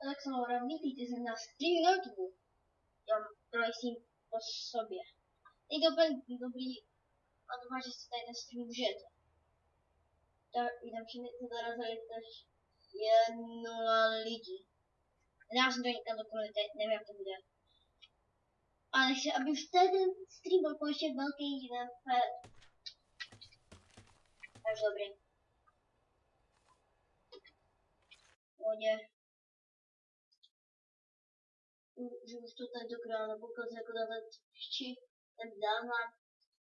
tak Laura, vítejte na stream na YouTube. Já prosím po sobě. To úplně dobrý a doufám, že si tady ten stream užijete. Tak jdem všichni se zarazili tež je nula lidí. Nedám jsem to někam do komunity, nevím, jak to bude. Ale chci, aby už ten stream byl konečně velký, vpřed. Takže dobrý. Pohodě. Že už to tentokrát nepokazuje jako na ten vči, ten dávám.